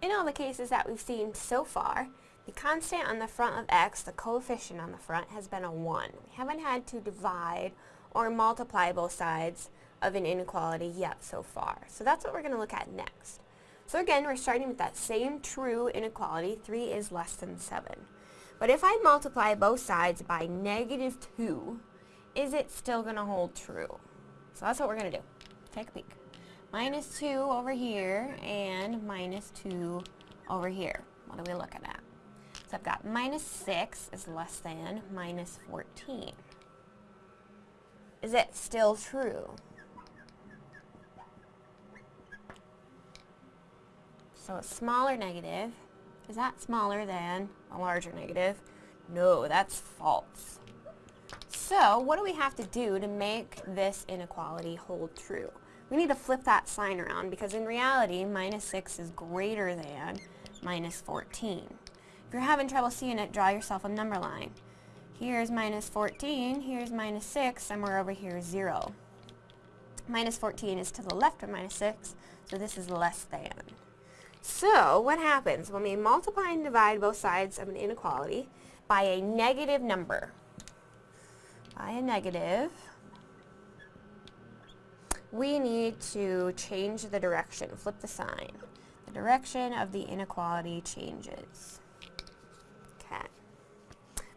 in all the cases that we've seen so far, the constant on the front of x, the coefficient on the front, has been a 1. We haven't had to divide or multiply both sides of an inequality yet so far. So that's what we're going to look at next. So again, we're starting with that same true inequality, 3 is less than 7. But if I multiply both sides by negative 2, is it still going to hold true? So that's what we're going to do. Take a peek. Minus 2 over here and minus 2 over here. What are we looking at? So I've got minus 6 is less than minus 14. Is it still true? So a smaller negative, is that smaller than a larger negative? No, that's false. So what do we have to do to make this inequality hold true? We need to flip that sign around because in reality, minus 6 is greater than minus 14. If you're having trouble seeing it, draw yourself a number line. Here's minus 14, here's minus 6, somewhere over here is 0. Minus 14 is to the left of minus 6, so this is less than. So, what happens when we multiply and divide both sides of an inequality by a negative number? By a negative, we need to change the direction, flip the sign. The direction of the inequality changes. Okay.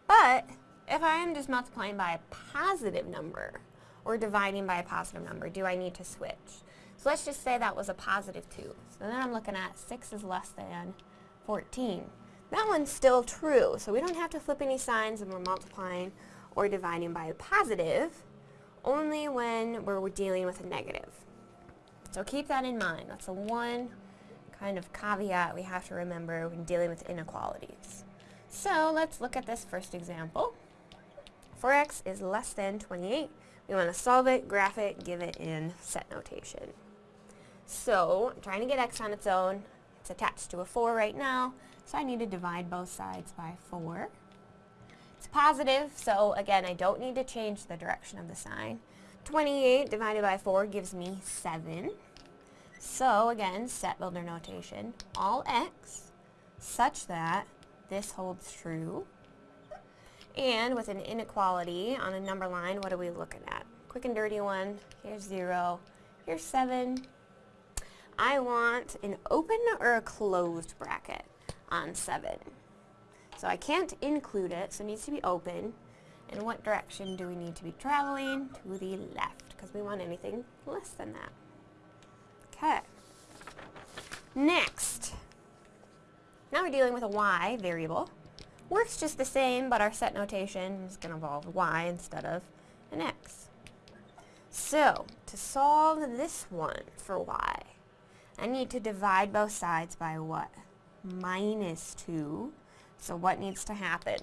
But, if I am just multiplying by a positive number, or dividing by a positive number, do I need to switch? So let's just say that was a positive 2. So then I'm looking at 6 is less than 14. That one's still true, so we don't have to flip any signs when we're multiplying or dividing by a positive, only when we're dealing with a negative. So keep that in mind. That's the one kind of caveat we have to remember when dealing with inequalities. So let's look at this first example. 4x is less than 28. We want to solve it, graph it, give it in set notation. So, I'm trying to get x on its own. It's attached to a 4 right now, so I need to divide both sides by 4. It's positive, so again, I don't need to change the direction of the sign. 28 divided by 4 gives me 7. So again, set builder notation, all x such that this holds true. And with an inequality on a number line, what are we looking at? Quick and dirty one, here's 0, here's 7, I want an open or a closed bracket on 7. So I can't include it, so it needs to be open. In what direction do we need to be traveling? To the left, because we want anything less than that. Okay. Next. Now we're dealing with a y variable. Works just the same, but our set notation is going to involve y instead of an x. So, to solve this one for y, I need to divide both sides by what? Minus 2. So what needs to happen?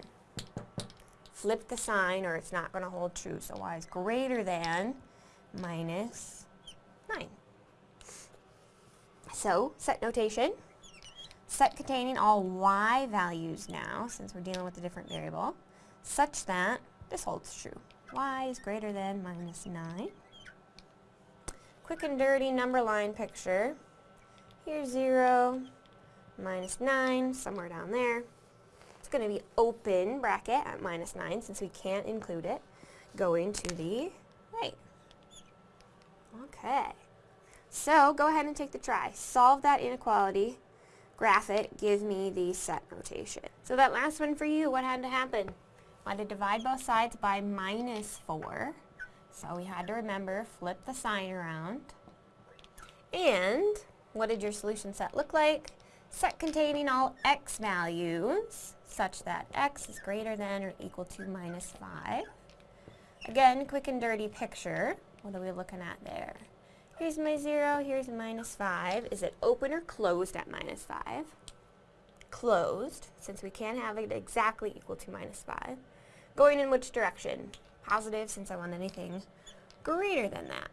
Flip the sign or it's not going to hold true. So y is greater than minus 9. So, set notation. Set containing all y values now, since we're dealing with a different variable, such that this holds true. y is greater than minus 9. Quick and dirty number line picture. Here's 0, minus 9, somewhere down there. It's going to be open bracket at minus 9 since we can't include it. Going to the right. Okay. So go ahead and take the try. Solve that inequality, graph it, give me the set notation. So that last one for you, what had to happen? I had to divide both sides by minus 4. So we had to remember, flip the sign around. And what did your solution set look like? Set containing all x values such that x is greater than or equal to minus 5. Again, quick and dirty picture. What are we looking at there? Here's my 0, here's minus 5. Is it open or closed at minus 5? Closed, since we can't have it exactly equal to minus 5. Going in which direction? Positive, since I want anything greater than that.